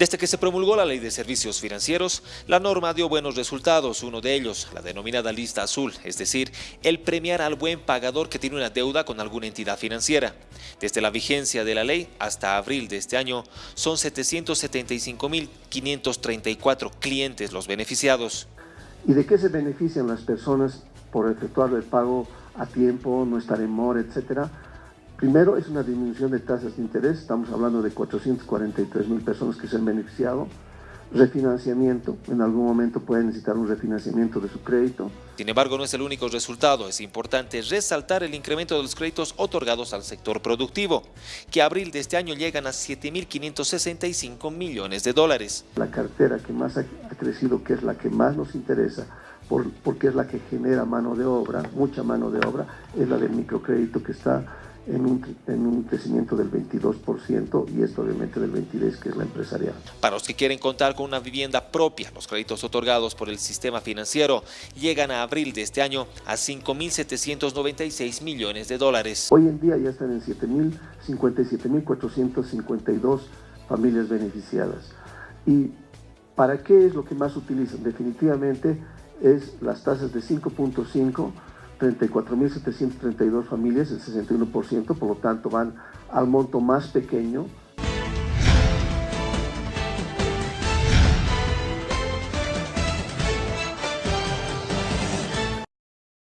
Desde que se promulgó la Ley de Servicios Financieros, la norma dio buenos resultados, uno de ellos, la denominada lista azul, es decir, el premiar al buen pagador que tiene una deuda con alguna entidad financiera. Desde la vigencia de la ley hasta abril de este año, son 775.534 clientes los beneficiados. ¿Y de qué se benefician las personas por efectuar el pago a tiempo, no estar en mora, etcétera? Primero, es una disminución de tasas de interés, estamos hablando de 443 mil personas que se han beneficiado. Refinanciamiento, en algún momento pueden necesitar un refinanciamiento de su crédito. Sin embargo, no es el único resultado. Es importante resaltar el incremento de los créditos otorgados al sector productivo, que a abril de este año llegan a 7.565 millones de dólares. La cartera que más ha crecido, que es la que más nos interesa, porque es la que genera mano de obra, mucha mano de obra, es la del microcrédito que está en un, crecimiento del 22% y esto obviamente del 23% que es la empresarial. Para los que quieren contar con una vivienda propia, los créditos otorgados por el sistema financiero llegan a abril de este año a 5.796 millones de dólares. Hoy en día ya están en 7.057.452 familias beneficiadas. ¿Y para qué es lo que más utilizan? Definitivamente es las tasas de 5.5 34.732 familias, el 61%, por lo tanto van al monto más pequeño